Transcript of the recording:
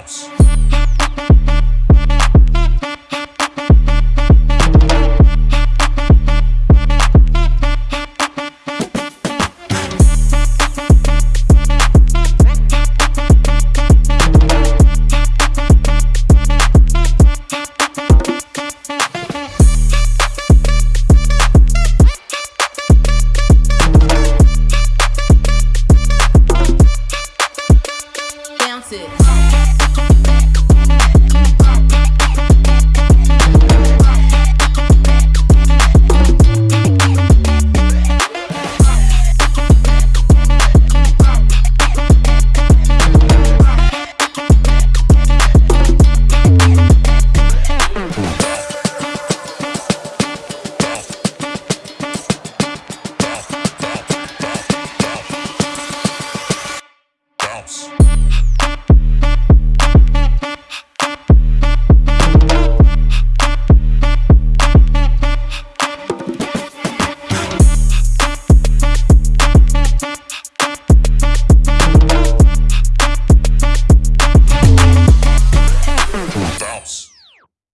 house. house.